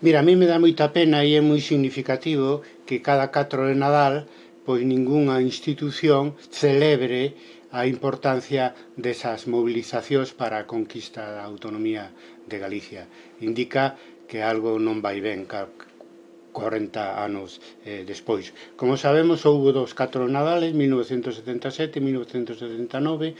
Mira, a mí me dá moita pena e é moi significativo que cada 4 de Nadal pois ningunha institución celebre a importancia desas movilizacións para a conquista da autonomía de Galicia. Indica que algo non vai ben 40 anos eh, despois. Como sabemos, houve dos 4 Nadales, 1977 e 1979,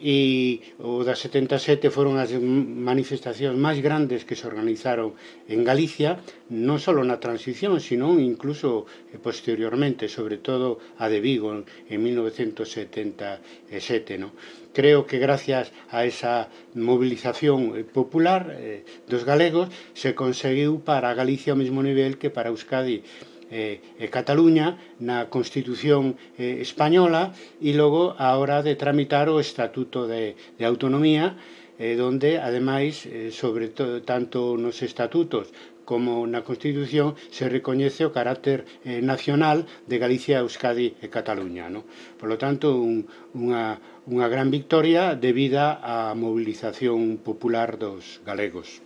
e o das 77 foron as manifestacións máis grandes que se organizaron en Galicia, non só na transición, sino incluso eh, posteriormente, sobre todo a de Vigo en 1977. No? Creo que gracias a esa movilización eh, popular eh, dos galegos se conseguiu para Galicia o mesmo nivel que para Euskadi Eh, eh, Cataluña na Constitución eh, Española e logo a hora de tramitar o Estatuto de, de Autonomía eh, donde ademais eh, sobre todo tanto nos estatutos como na Constitución se recoñece o carácter eh, nacional de Galicia, Euskadi e Cataluña. No? Por lo tanto, un, unha, unha gran victoria debida á movilización popular dos galegos.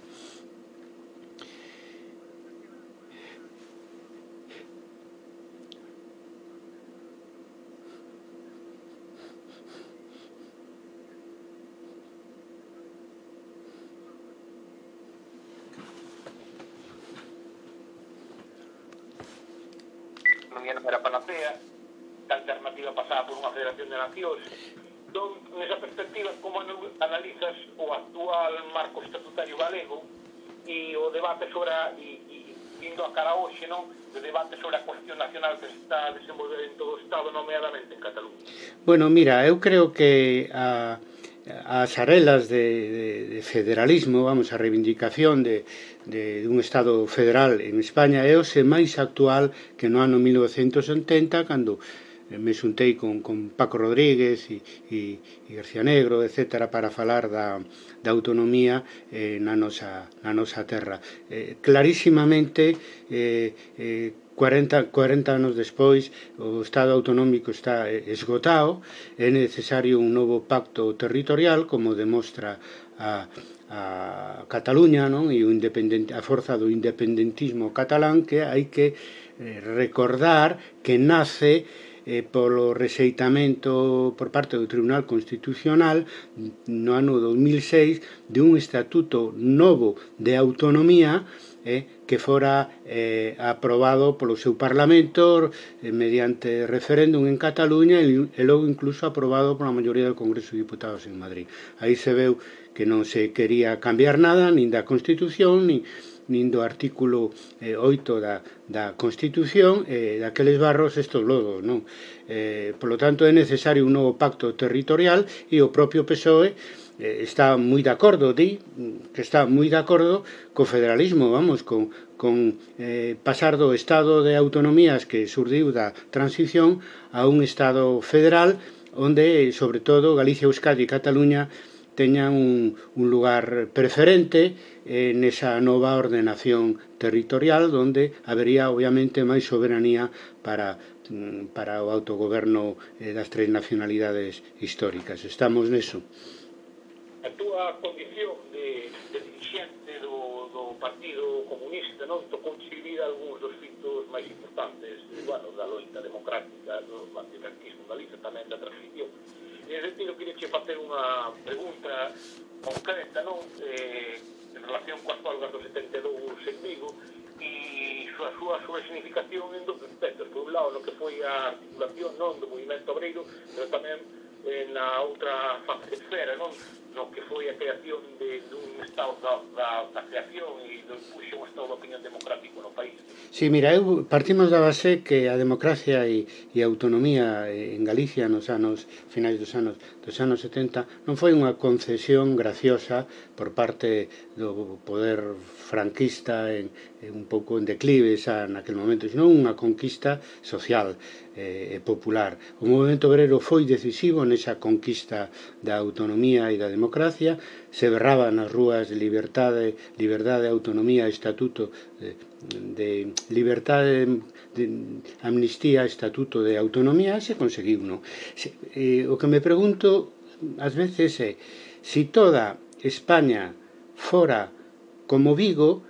nacional que se está a desenvolver en todo o Estado, nomeadamente en Cataluña? Bueno, mira, eu creo que a, as arelas de, de, de federalismo, vamos, a reivindicación de, de, dun Estado federal en España é o se máis actual que no ano 1980, cando eh, me xuntei con, con Paco Rodríguez e, e, e García Negro, etc., para falar da, da autonomía eh, na, nosa, na nosa terra. Eh, clarísimamente, eh, eh, 40, 40 anos despois o Estado autonómico está eh, esgotado, é necesario un novo pacto territorial como demostra a a Cataluña non? e o independente, a forza do independentismo catalán que hai que eh, recordar que nace eh, polo rexeitamento por parte do Tribunal Constitucional no ano 2006 de un estatuto novo de autonomía eh, que fora eh, aprobado polo seu Parlamento eh, mediante referéndum en Cataluña e, e logo incluso aprobado pola maioría do Congreso de Diputados en Madrid. Aí se veu que non se quería cambiar nada, nin da Constitución, nin, nin do artículo eh, 8 da, da Constitución eh, daqueles barros estos lodos, non? Eh, polo tanto, é necesario un novo pacto territorial e o propio PSOE eh, está moi de acordo, di, que está moi de acordo co federalismo, vamos, con, con eh, pasar do estado de autonomías que surdiu da transición a un estado federal onde, sobre todo, Galicia, Euskadi e Cataluña teñan un, un lugar preferente eh, nesa nova ordenación territorial onde habería, obviamente, máis soberanía para, mm, para o autogoberno eh, das tres nacionalidades históricas. Estamos neso a túa condición de, de dirigente do, do Partido Comunista non? Tocou vivir algúns dos fitos máis importantes bueno, da loita democrática do antifranquismo Galicia tamén da transición. En sentido queria che facer unha pregunta concreta non? Eh, en relación coas folgas do 72 en Vigo e a súa súa significación en dos aspectos. Por un lado no que foi a articulación non do movimento obreiro pero tamén na outra esfera non? no que foi a creación de, dun estado da, da, da creación e do impulso un estado de opinión democrático no país. Si, sí, mira, eu partimos da base que a democracia e, e a autonomía en Galicia nos anos finais dos anos dos anos 70 non foi unha concesión graciosa por parte do poder franquista en, en un pouco en declive xa naquel momento, senón unha conquista social eh, e popular. O movimento obrero foi decisivo nesa conquista da autonomía e da democracia, se berraba nas rúas liberdade, liberdade, autonomía, estatuto de, de libertade, de amnistía, estatuto de autonomía, se conseguiu, non? Se, eh, o que me pregunto ás veces é eh, si toda España fora como Vigo,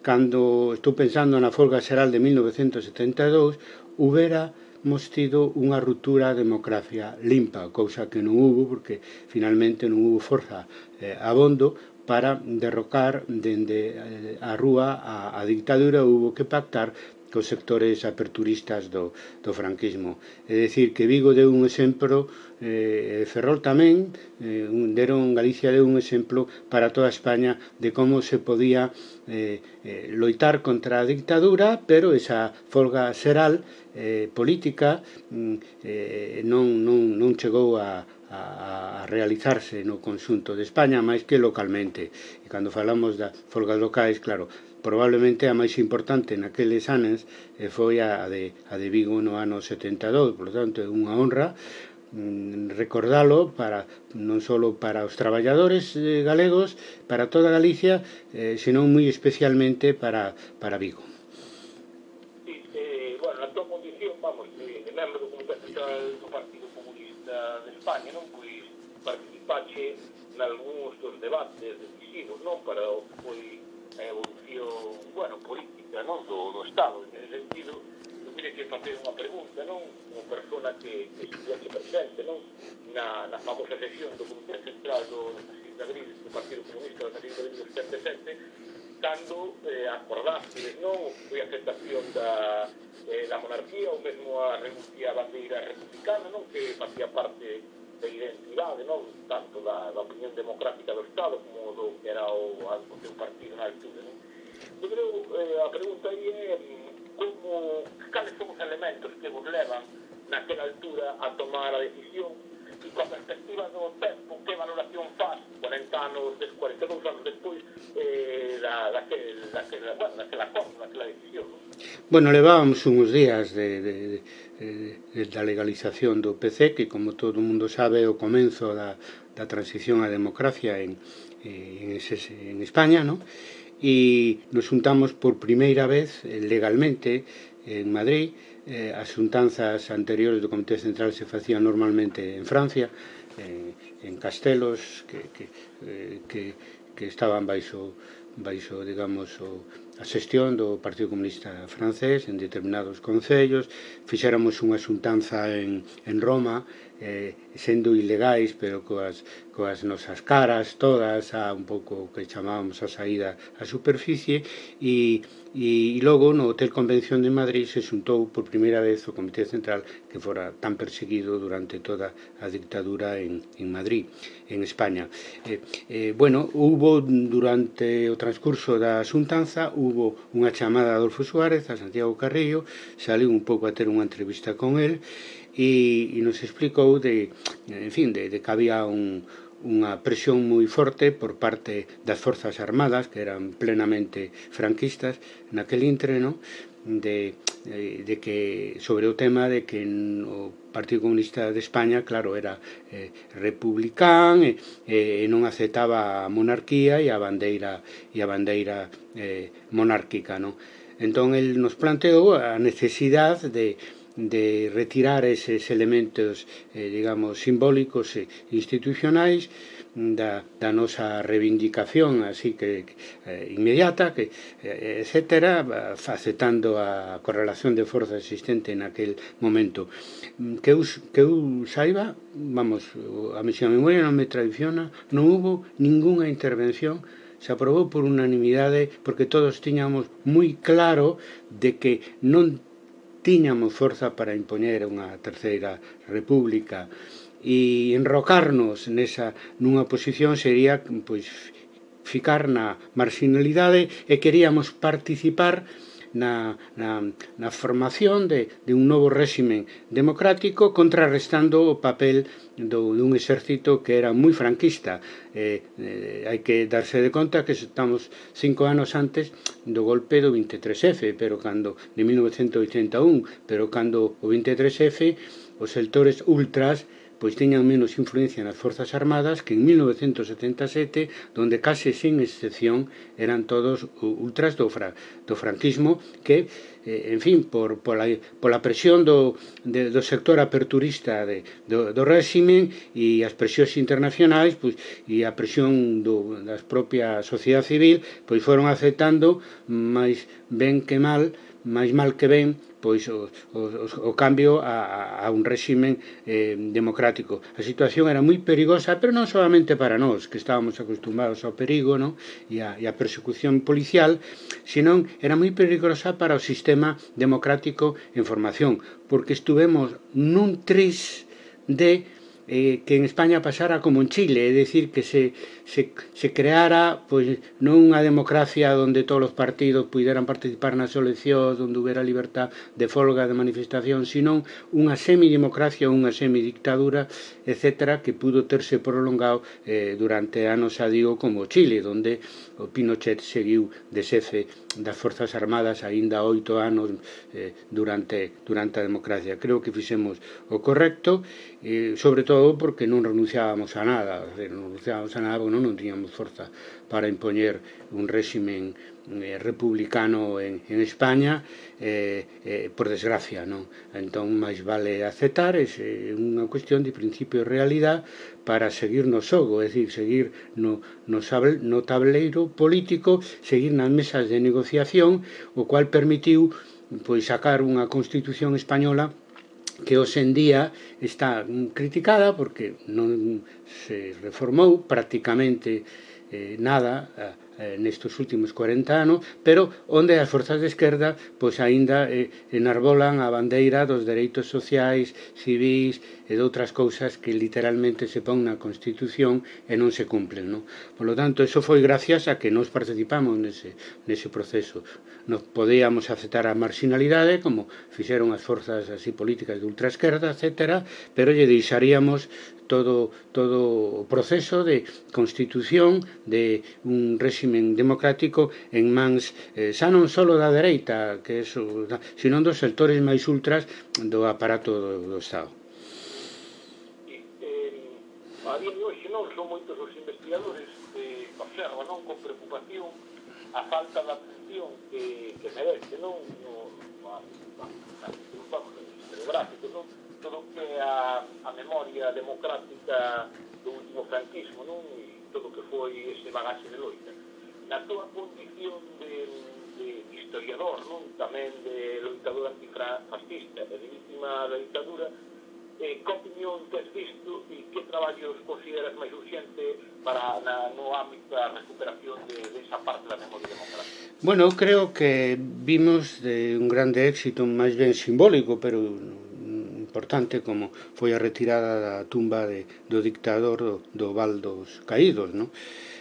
cando estou pensando na folga xeral de 1972, hubera mostido unha ruptura democracia limpa, cousa que non hubo porque finalmente non hubo forza eh, abondo para derrocar dende eh, a rúa a, a dictadura hubo que pactar que os sectores aperturistas do, do franquismo. É dicir, que Vigo deu un exemplo, eh, Ferrol tamén, eh, deron Galicia deu un exemplo para toda España de como se podía eh, eh, loitar contra a dictadura, pero esa folga xeral eh, política mm, eh, non, non, non chegou a, a, a realizarse no conxunto de España, máis que localmente. E cando falamos das folgas locais, claro, probablemente a máis importante naqueles anos eh, foi a de, a de Vigo no ano 72, por tanto é unha honra mm, recordalo para non só para os traballadores eh, galegos, para toda Galicia, eh, senón moi especialmente para, para Vigo. Sí, eh, bueno, a tua condición, vamos, eh, de, de membro do Comité Central do Partido Comunista de España, non? Pois participache nalgúns dos debates decisivos, non? Para o que foi a evolución, bueno, política, non? Do, do Estado, en ese sentido, eu mire que facer unha pregunta, non? Unha persona que, que estudiase presente, non? Na, na famosa sesión do Comité Central do 16 de abril do Partido Comunista do 16 de abril do 77, cando eh, acordaste, non? Foi a aceptación da, eh, da monarquía ou mesmo a renuncia a bandeira republicana, non? Que facía parte de identidade, non? tanto da, da opinión democrática do Estado como do que era o, o seu partido na altura. Non? Eu creo eh, a pregunta aí é como, cales son os elementos que vos levan naquela altura a tomar a decisión e coa perspectiva do tempo que valoración faz 40 anos, 42 anos despois eh, da, daquel, daquel, bueno, daquela cosa, daquela decisión. Non? Bueno, levábamos uns días de, de, de Eh, eh, da legalización do PC, que como todo o mundo sabe é o comenzo da, da transición á democracia en, eh, en, ese, en España, non? e nos juntamos por primeira vez legalmente en Madrid eh, as xuntanzas anteriores do Comité Central se facían normalmente en Francia eh, en castelos que, que, eh, que, que estaban baixo, baixo digamos, o, a xestión do Partido Comunista Francés en determinados concellos, fixéramos unha xuntanza en, en Roma eh, sendo ilegais, pero coas, coas nosas caras todas, a un pouco que chamábamos a saída a superficie, e, e, e logo no Hotel Convención de Madrid se xuntou por primeira vez o Comité Central que fora tan perseguido durante toda a dictadura en, en Madrid, en España. Eh, eh, bueno, hubo durante o transcurso da xuntanza, hubo unha chamada a Adolfo Suárez, a Santiago Carrillo, saliu un pouco a ter unha entrevista con el, e, e nos explicou de, en fin, de, de que había un, unha presión moi forte por parte das forzas armadas que eran plenamente franquistas naquel entreno, de, de que sobre o tema de que o Partido Comunista de España, claro, era eh, republicán e, e non aceptaba a monarquía e a bandeira e a bandeira eh, monárquica, non? Entón el nos planteou a necesidade de de retirar eses elementos, eh, digamos, simbólicos e institucionais da, da nosa reivindicación así que eh, inmediata, que, eh, etc., facetando a correlación de forza existente aquel momento. Que eu, que eu saiba, vamos, a misión memoria non me traiciona, non hubo ningunha intervención se aprobou por unanimidade porque todos tiñamos moi claro de que non tiñamos forza para impoñer unha terceira república. E enrocarnos nesa nunha posición sería pois ficar na marginalidade e queríamos participar na, na, na formación de, de un novo réximen democrático contrarrestando o papel do, dun exército que era moi franquista. Eh, eh, hai que darse de conta que estamos cinco anos antes do golpe do 23F pero cando de 1981 pero cando o 23F os sectores ultras pois teñan menos influencia nas Forzas Armadas que en 1977, donde case sen excepción eran todos ultras do, fra, do franquismo que, eh, en fin, por, pola, pola presión do, de, do sector aperturista de, do, do réximen e as presións internacionais pois, e a presión do, das propia sociedade civil pois foron aceptando máis ben que mal máis mal que ben pois o, o, o cambio a, a un réximen eh, democrático. A situación era moi perigosa, pero non solamente para nós, que estábamos acostumbrados ao perigo non? E, a, e a persecución policial, senón era moi perigosa para o sistema democrático en formación, porque estuvemos nun tris de eh, que en España pasara como en Chile, é dicir, que se se, se creara pois non unha democracia onde todos os partidos puderan participar nas eleccións, onde houbera libertad de folga, de manifestación, sino unha semidemocracia, unha semidictadura, etc., que pudo terse prolongado eh, durante anos, a digo, como Chile, onde o oh, Pinochet seguiu de xefe das Forzas Armadas aínda oito anos eh, durante, durante a democracia. Creo que fixemos o correcto, eh, sobre todo porque non renunciábamos a nada, non renunciábamos a nada porque non, non tiñamos forza para impoñer un réximen eh, republicano en, en España eh, eh, por desgracia non? Entón máis vale aceptar é eh, unha cuestión de principio e realidad para seguir no xogo é dicir, seguir no, no, sable, no tableiro político seguir nas mesas de negociación o cual permitiu pois sacar unha constitución española que hoxendía está criticada porque non se reformou prácticamente eh, nada eh, nestes últimos 40 anos, pero onde as forzas de esquerda pois aínda eh, enarbolan a bandeira dos dereitos sociais, civis e de outras cousas que literalmente se pon na Constitución e non se cumplen. Non? Por lo tanto, eso foi gracias a que nos participamos nese, nese proceso. Nos podíamos aceptar a marginalidade, como fixeron as forzas así políticas de ultraesquerda, etc., pero lle deixaríamos todo, todo o proceso de constitución de un réximen democrático en mans eh, xa non só da dereita, que eso, senón dos sectores máis ultras do aparato do, do Estado. E, eh, a día de hoxe non son moitos os investigadores que observan non, con preocupación a falta de atención que, que merece non? No, a, no, no, no, no, a, a, a, a, a, que a, a memoria democrática do último franquismo, non? E todo que foi ese bagaxe de loita. Na túa condición de, de historiador, non? Tamén de loitador antifascista e de víctima da dictadura, eh, que opinión tes visto e que traballos consideras máis urxente para na, no ámbito da recuperación de, de esa parte da memoria democrática? Bueno, creo que vimos de un grande éxito máis ben simbólico, pero importante como foi a retirada da tumba de, do dictador do, do Val dos Caídos, non?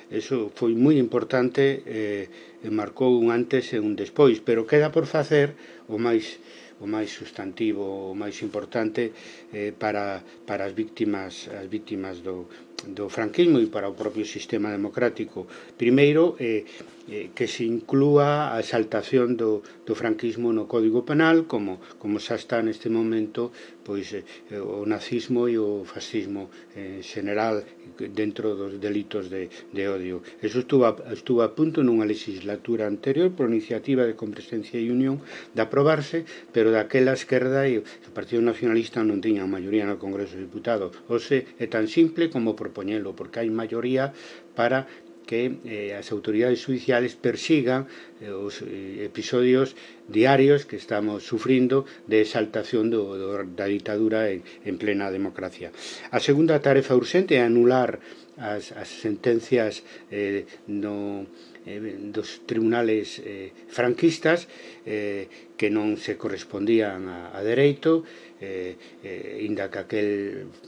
Eso foi moi importante eh, e marcou un antes e un despois, pero queda por facer o máis o máis substantivo, o máis importante eh, para, para as víctimas as víctimas do, do franquismo e para o propio sistema democrático. Primeiro, eh, eh, que se inclúa a exaltación do, do franquismo no Código Penal como, como xa está neste momento pois eh, o nazismo e o fascismo en eh, general dentro dos delitos de, de odio. Eso estuvo a, estuvo a punto nunha legislatura anterior por iniciativa de Compresencia e Unión de aprobarse, pero daquela esquerda e o Partido Nacionalista non tiña maioría no Congreso dos Diputados. Ose é tan simple como propoñelo, porque hai maioría para que eh, as autoridades judiciales persigan eh, os eh, episodios diarios que estamos sufrindo de exaltación do, do, da ditadura en, en plena democracia. A segunda tarefa urxente é anular as, as sentencias eh, no eh, dos tribunales eh, franquistas eh, que non se correspondían a, a dereito eh, eh, inda que aquel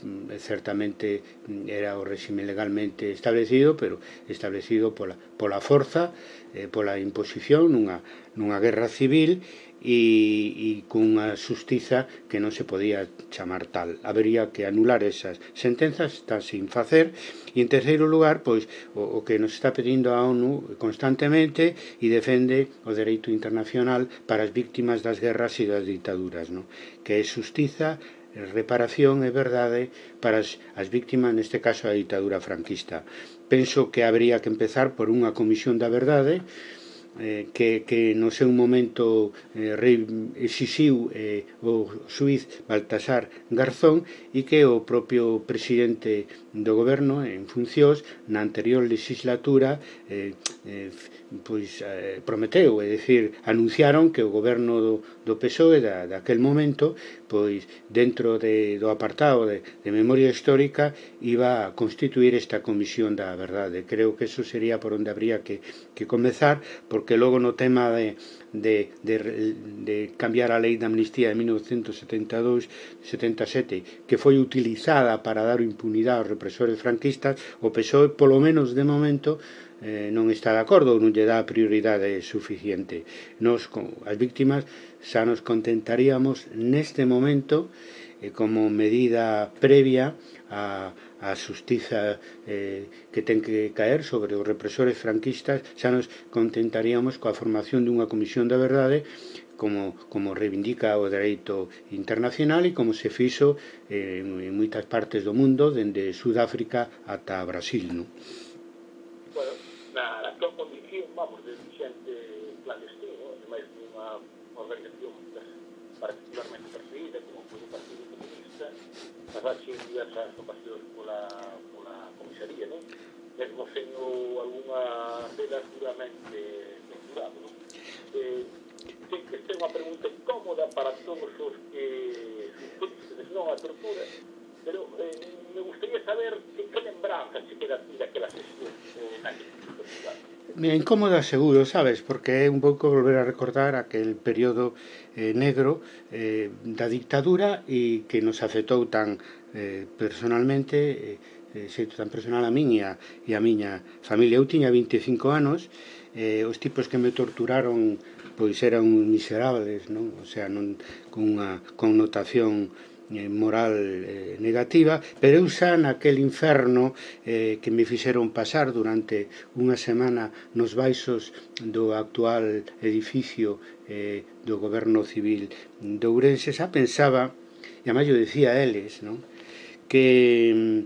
mm, certamente mm, era o réxime legalmente establecido pero establecido pola, pola forza eh, pola imposición nunha, nunha guerra civil e, e cunha xustiza que non se podía chamar tal. Habería que anular esas sentenzas, está sin facer. E en terceiro lugar, pois, o, o que nos está pedindo a ONU constantemente e defende o dereito internacional para as víctimas das guerras e das ditaduras, non? que é xustiza, reparación e verdade ¿eh? para as, as víctimas, neste caso a ditadura franquista. Penso que habría que empezar por unha comisión da verdade, ¿eh? eh, que, que no seu momento eh, exixiu eh, o suiz Baltasar Garzón e que o propio presidente do goberno en funcións na anterior legislatura eh, eh, pois, eh, prometeu, é dicir, anunciaron que o goberno do, do PSOE da, daquel momento pois dentro de, do apartado de, de memoria histórica iba a constituir esta comisión da verdade. Creo que eso sería por onde habría que, que comezar, porque logo no tema de, de, de, de cambiar a lei da amnistía de 1972 77 que foi utilizada para dar impunidade aos represores franquistas, o PSOE, polo menos de momento, eh, non está de acordo ou non lle dá prioridade suficiente. Nos, as víctimas, xa nos contentaríamos neste momento eh, como medida previa a, a xustiza eh, que ten que caer sobre os represores franquistas, xa nos contentaríamos coa formación dunha comisión da verdade como, como reivindica o dereito internacional e como se fixo eh, en moitas partes do mundo, dende Sudáfrica ata Brasil. Non? rachaxe diversas ocasións pola, pola comisaría, non? Mesmo sendo algunhas delas duramente censurado, non? Eh, ten que ser unha pregunta incómoda para todos os que suspenden non a tortura, pero eh, me gustaría saber qué, qué lembranzas se quedan daquela sesión eh, na Me incómoda seguro, sabes, porque é un pouco volver a recordar aquel período eh, negro eh, da dictadura e que nos afectou tan eh, personalmente, eh, eh xeito tan personal a min e a, e a miña familia. Eu tiña 25 anos, eh, os tipos que me torturaron pois eran miserables, non? O sea, non, con unha connotación Eh, moral eh, negativa, pero eu xa naquel inferno eh, que me fixeron pasar durante unha semana nos baixos do actual edificio eh, do goberno civil de Ourense, xa pensaba, e además eu decía a eles, non? que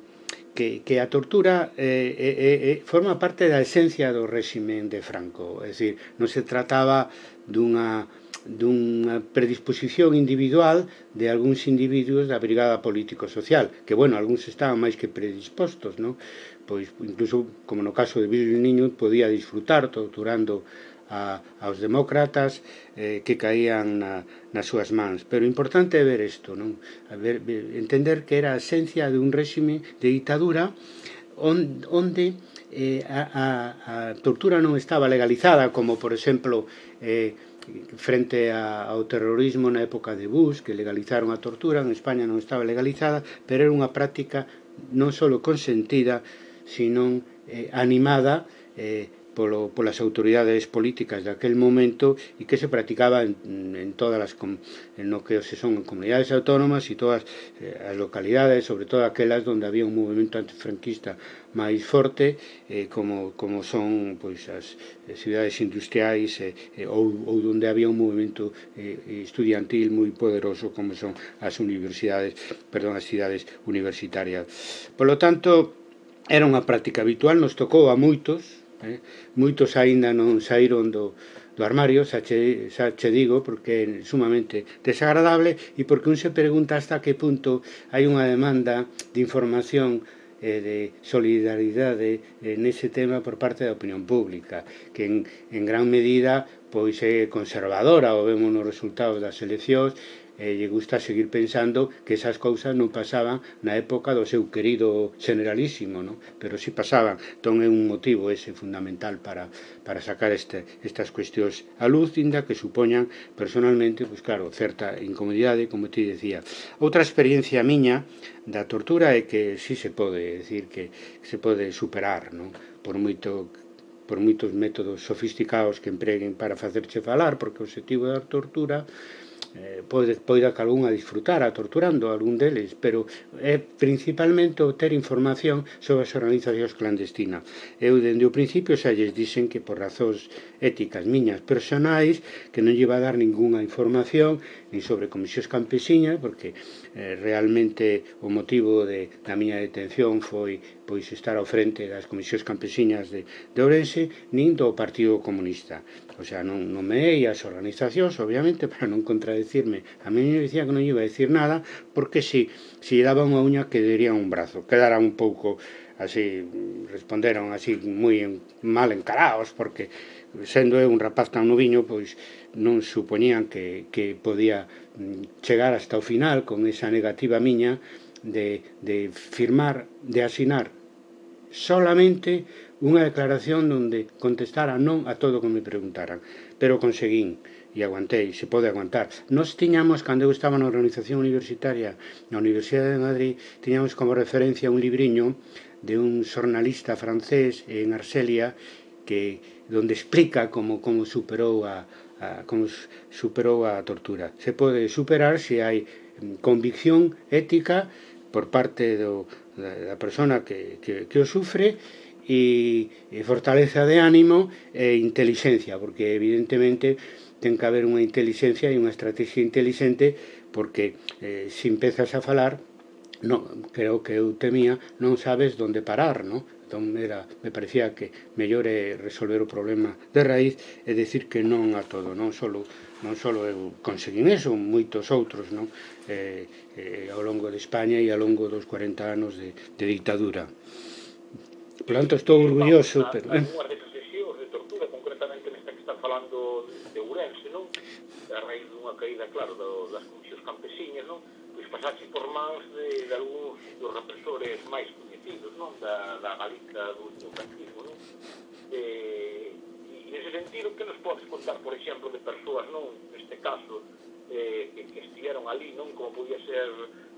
que, que a tortura eh, eh, eh, eh, forma parte da esencia do réximen de Franco, é dicir, non se trataba dunha dunha predisposición individual de algúns individuos da brigada político-social, que, bueno, algúns estaban máis que predispostos, non? Pois, incluso, como no caso de Billy Niño, podía disfrutar torturando a, aos demócratas eh, que caían na, nas súas mans. Pero o importante é ver isto, non? A ver, entender que era a esencia de un réxime de ditadura onde, onde eh, a, a, a tortura non estaba legalizada, como, por exemplo, eh, frente a, ao terrorismo na época de Bush, que legalizaron a tortura, en España non estaba legalizada, pero era unha práctica non só consentida, sino eh, animada eh, polo, polas autoridades políticas daquel momento e que se practicaba en, en todas as en no que se son comunidades autónomas e todas eh, as localidades, sobre todo aquelas onde había un movimento antifranquista máis forte eh, como, como son pois, as eh, cidades industriais eh, eh, ou, ou onde había un movimento eh, estudiantil moi poderoso como son as universidades perdón, as cidades universitarias. Por lo tanto era unha práctica habitual nos tocou a moitos eh? moitos aínda non saíron do, do armario, xa che, xa che digo, porque é sumamente desagradable e porque un se pregunta hasta que punto hai unha demanda de información eh, de solidaridade eh, nese tema por parte da opinión pública, que en, en gran medida pois é conservadora, o vemos nos resultados das eleccións, e lle gusta seguir pensando que esas cousas non pasaban na época do seu querido generalísimo, non? pero si sí pasaban. Entón é un motivo ese fundamental para, para sacar este, estas cuestións a luz, inda que supoñan personalmente, pois pues claro, certa incomodidade, como te decía. Outra experiencia miña da tortura é que si sí se pode decir que se pode superar, non? por moito por moitos métodos sofisticados que empreguen para facerche falar, porque o objetivo da tortura eh, pode, poida que algún a disfrutar a torturando algún deles, pero é principalmente obter información sobre as organizacións clandestinas. Eu dende o principio xa lles dixen que por razóns éticas miñas personais que non lle a dar ningunha información nin sobre comisións campesiñas, porque eh, realmente o motivo de, da miña detención foi pois estar ao frente das comisións campesiñas de, de Ourense nin do Partido Comunista. O sea, non, non me as organizacións obviamente para non contradecirme. A mí me dicía que non iba a decir nada porque si, si daba unha uña que diría un brazo. Quedara un pouco así responderon así moi mal encarados porque sendo eu un rapaz tan noviño pois non supoñían que, que podía mm, chegar hasta o final con esa negativa miña de, de firmar, de asinar solamente unha declaración onde contestara non a todo o que me preguntaran. Pero conseguín e aguantei, se pode aguantar. Nos tiñamos, cando eu estaba na organización universitaria na Universidade de Madrid, tiñamos como referencia un libriño de un xornalista francés en Arselia que donde explica como como superou a, a, con, superou a tortura. Se pode superar se hai mm, convicción ética por parte do, da, da persona que, que, que o sufre e, e fortaleza de ánimo e inteligencia, porque evidentemente ten que haber unha inteligencia e unha estrategia inteligente porque eh, se empezas a falar no, creo que eu temía non sabes onde parar, no? Entón era, me parecía que mellor é resolver o problema de raíz e decir que non a todo, non só non só eu conseguín eso, moitos outros, non? Eh, eh, ao longo de España e ao longo dos 40 anos de, de dictadura. Por tanto, estou orgulloso, pero... Eh? a raíz dunha caída, claro, do, das comisións campesiñas, non? Pois pasaxe por mans de, de algúns dos represores máis partidos, non? Da, da Galiza, do ultraocantismo, non? Eh, e nese sentido, que nos podes contar, por exemplo, de persoas, non? Neste caso, eh, que, que estiveron ali, non? Como podía ser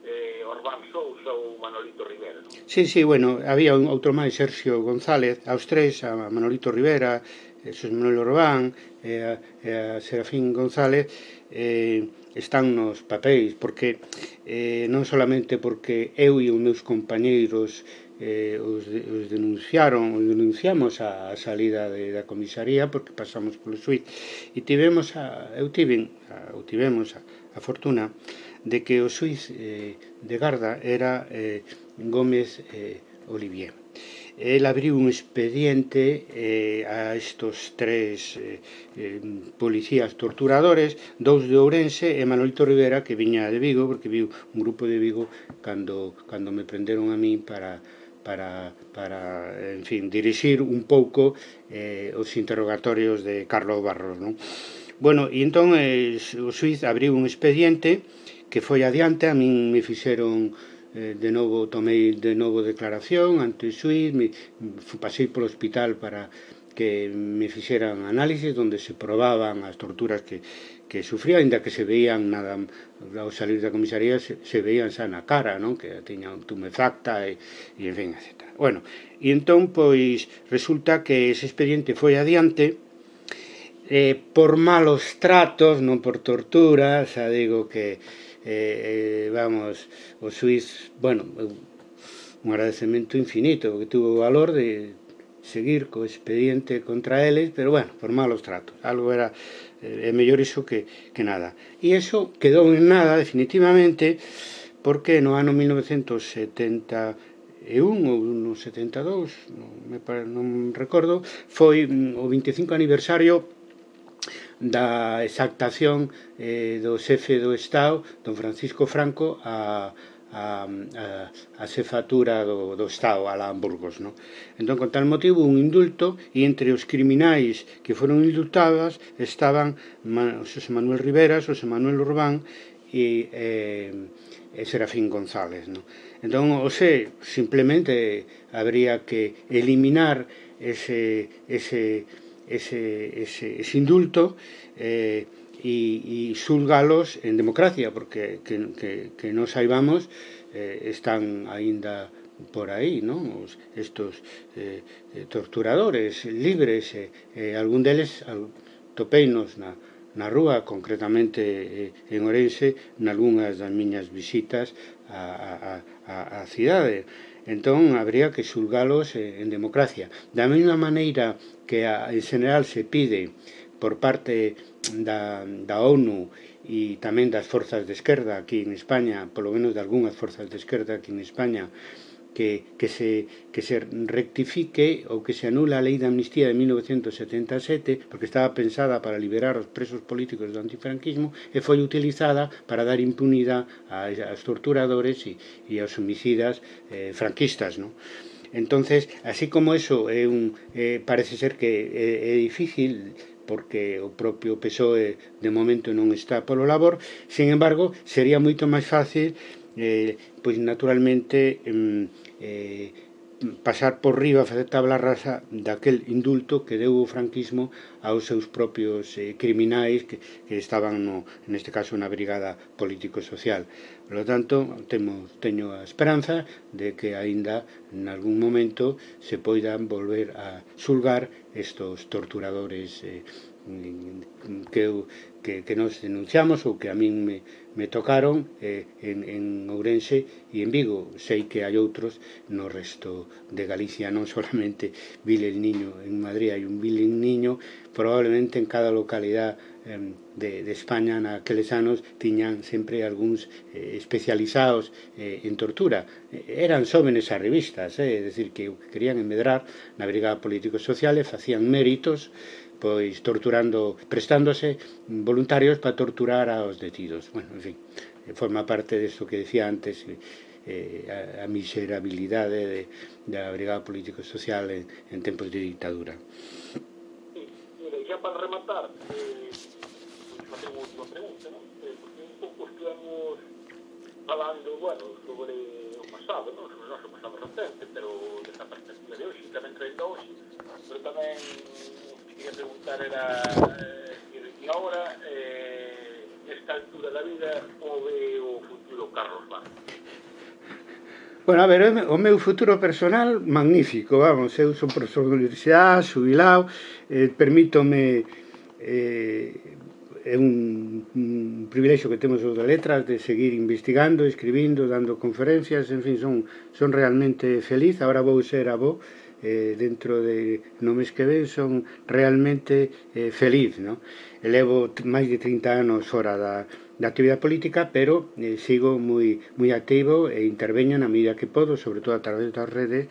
eh, Orbán Sousa ou Manolito Rivera. Non? Sí, sí, bueno, había un outro máis, Sergio González, aos tres, a Manolito Rivera, eh, Jesús Manuel Orbán e a, e a Serafín González eh, están nos papéis porque eh, non solamente porque eu e os meus compañeiros eh, os, de, os denunciaron, os denunciamos a, a salida de, da comisaría porque pasamos polo suite e tivemos a, eu tiven, a, eu tivemos a, a fortuna de que o suiz eh, de Garda era eh, Gómez eh, Olivier. El abriu un expediente eh, a estos tres eh, eh, policías torturadores, dous de Ourense e Manolito Rivera, que viña de Vigo, porque viu un grupo de Vigo cando, cando me prenderon a mí para, para, para en fin, dirixir un pouco eh, os interrogatorios de Carlos Barros, non? Bueno, e entón eh, o suiz abriu un expediente que foi adiante, a min me fixeron eh, de novo, tomei de novo declaración ante o suiz, me, pasei polo hospital para que me fixeran análisis onde se probaban as torturas que, que sufría, ainda que se veían nada ao salir da comisaría se, se veían xa na cara, non? Que tiña un tumefacta e, e en fin, etc. Bueno, e entón, pois, resulta que ese expediente foi adiante eh, por malos tratos, non por tortura, xa digo que eh, vamos, o suiz, bueno, un agradecemento infinito, que tuvo o valor de seguir co expediente contra eles, pero bueno, por malos tratos. Algo era Eh, é mellor iso que, que nada. E iso quedou en nada definitivamente porque no ano 1971 ou no 72, non, me, non recordo, foi mm, o 25 aniversario da exactación eh, do xefe do Estado, don Francisco Franco, a, a, a, a cefatura do, do Estado, a Hamburgos. No? Entón, con tal motivo, un indulto e entre os criminais que foron indultadas estaban José Manuel Rivera, José Manuel Urbán e, eh, e Serafín González. No? Entón, o se, simplemente habría que eliminar ese, ese, ese, ese, ese indulto eh, e, e xulgalos en democracia, porque que, que, que non saibamos eh, están aínda por aí, non? Os, estos eh, eh, torturadores libres, eh, eh, algún deles al, topeinos na, na rúa, concretamente eh, en Orense, nalgúnas das miñas visitas a, a, a, a cidade. Entón, habría que xulgalos eh, en democracia. Da mesma maneira que a, en general se pide por parte da, da ONU e tamén das forzas de esquerda aquí en España, polo menos de algunhas forzas de esquerda aquí en España, que, que, se, que se rectifique ou que se anula a lei de amnistía de 1977 porque estaba pensada para liberar os presos políticos do antifranquismo e foi utilizada para dar impunidade aos torturadores e, e aos homicidas eh, franquistas, non? Entonces, así como eso é un, eh, parece ser que é, é difícil porque o propio PSOE de momento non está polo labor, sin embargo, sería moito máis fácil eh, pois naturalmente eh, pasar por riba, facer tabla rasa daquel indulto que deu o franquismo aos seus propios eh, criminais que, que estaban, no, neste caso, na brigada político-social. Polo tanto, temo, teño a esperanza de que aínda nalgún momento se poidan volver a sulgar estos torturadores eh, que, eu, que, que nos denunciamos ou que a min me, me tocaron eh, en, en Ourense e en Vigo. Sei que hai outros no resto de Galicia, non solamente Vile el Niño. En Madrid hai un Vile el Niño, probablemente en cada localidade de, de España naqueles anos tiñan sempre algúns eh, especializados eh, en tortura. Eran xóvenes a revistas, eh, é dicir, que querían enmedrar na brigada político-social e facían méritos pois torturando, prestándose voluntarios para torturar aos detidos. Bueno, en fin, forma parte disto que decía antes, eh, a, a miserabilidade de, da brigada político-social en, en tempos de dictadura. Sí, mire, para rematar, eh, falando, bueno, sobre o pasado, non? sobre o noso pasado recente, pero desa perspectiva de hoxe, tamén traído hoxe, pero tamén quería preguntar era eh, e agora eh, esta altura da vida o ve o futuro Carlos Bar? Bueno, a ver, o meu futuro personal magnífico, vamos, eu son profesor de universidade, subilao, eh, permítome eh, é un, un privilexio que temos os da letras de seguir investigando, escribindo, dando conferencias, en fin, son, son realmente feliz, agora vou ser avó, eh, dentro de no mes que ven son realmente eh, feliz, no? Elevo máis de 30 anos fora da, da actividade política, pero eh, sigo moi moi activo e interveño na medida que podo, sobre todo a través das redes,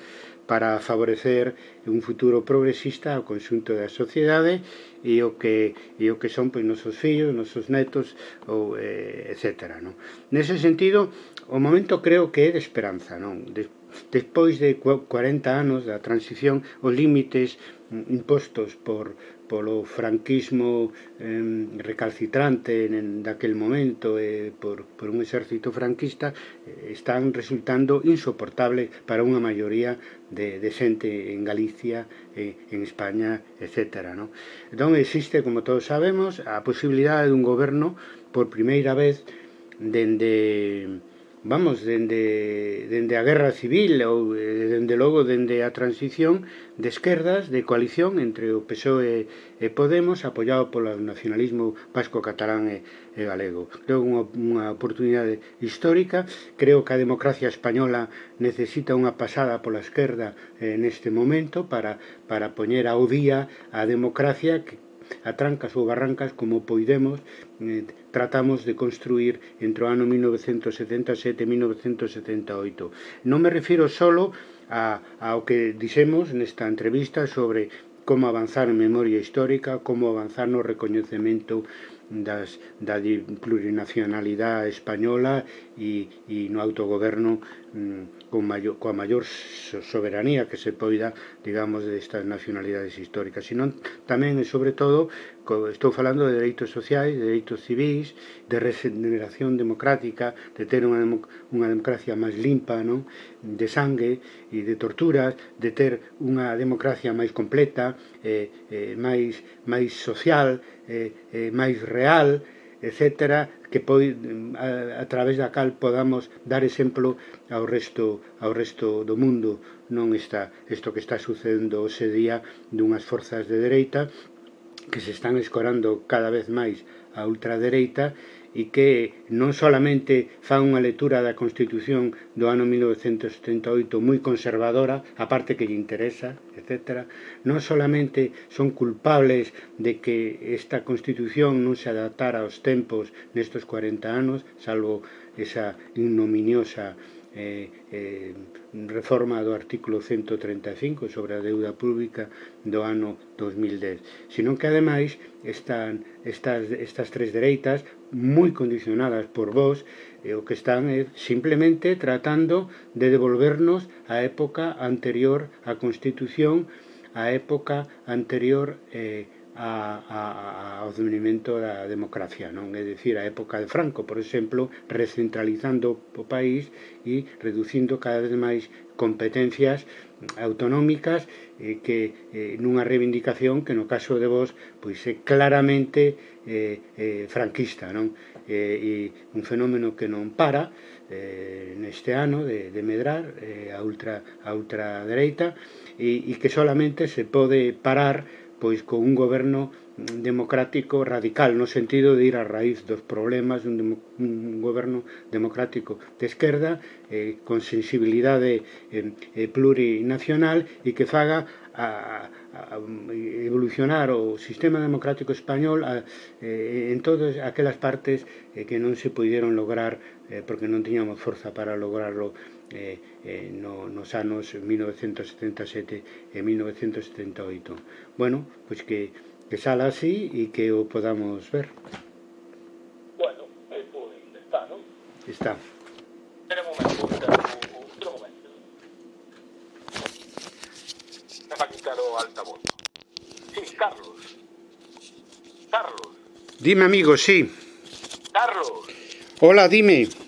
para favorecer un futuro progresista ao conxunto da sociedade e o que e o que son pois nosos fillos, nosos netos ou eh, etcétera, non? Nese sentido, o momento creo que é de esperanza, non? De, Despois de 40 anos da transición, os límites mm, impostos por polo franquismo eh, recalcitrante en, daquel momento eh, por, por un exército franquista eh, están resultando insoportables para unha maioría de, de xente en Galicia, eh, en España, etc. Non? Entón existe, como todos sabemos, a posibilidade dun goberno por primeira vez dende vamos, dende, dende a guerra civil ou eh, dende logo dende a transición de esquerdas, de coalición entre o PSOE e Podemos apoiado polo nacionalismo vasco catalán e, e galego. Creo unha, unha oportunidade histórica, creo que a democracia española necesita unha pasada pola esquerda eh, neste momento para, para poñer ao día a democracia que, a trancas ou barrancas como poidemos eh, tratamos de construir entre o ano 1977 e 1978. Non me refiro solo a, ao que dixemos nesta entrevista sobre como avanzar en memoria histórica, como avanzar no recoñecemento das, da plurinacionalidade española e, e no autogoverno mm, con maior, coa maior soberanía que se poida, digamos, destas nacionalidades históricas, sino tamén e sobre todo Estou falando de dereitos sociais, de dereitos civis, de regeneración democrática, de ter unha, unha democracia máis limpa, non? de sangue e de torturas, de ter unha democracia máis completa, eh, eh, máis, máis social, eh, eh, máis real, etcétera, que pode a, a través da cal podamos dar exemplo ao resto ao resto do mundo non está isto que está sucedendo hoxe día dunhas forzas de dereita que se están escorando cada vez máis a ultradereita e que non solamente fan unha lectura da Constitución do ano 1978 moi conservadora, a parte que lle interesa, etc. Non solamente son culpables de que esta Constitución non se adaptara aos tempos nestos 40 anos, salvo esa ignominiosa eh, eh, reforma do artículo 135 sobre a deuda pública do ano 2010, sino que ademais están estas, estas tres dereitas moi condicionadas por vós e o que están é simplemente tratando de devolvernos a época anterior á Constitución, a época anterior eh, a, a, ao devenimento da democracia, non? É dicir, a época de Franco, por exemplo, recentralizando o país e reducindo cada vez máis competencias autonómicas eh, que eh, nunha reivindicación que no caso de vos pois é claramente eh, eh, franquista, non? Eh, e un fenómeno que non para eh, neste ano de, de medrar eh, a ultra a ultradereita e, e que solamente se pode parar pois con un goberno democrático radical, no sentido de ir á raíz dos problemas dun demo, un goberno democrático de esquerda eh, con sensibilidade eh, plurinacional e que faga a, a evolucionar o sistema democrático español a, eh, en todas aquelas partes eh, que non se pudieron lograr eh, porque non tiñamos forza para lograrlo. No, nos anos 1977 e 1978. Bueno, pois que, que sala así e que o podamos ver. Bueno, eh, pois está, non? Está. Espera un momento, outro momento. Está quitar o altavoz. Sí, Carlos. Carlos. Dime, amigo, sí. Carlos. Hola, dime.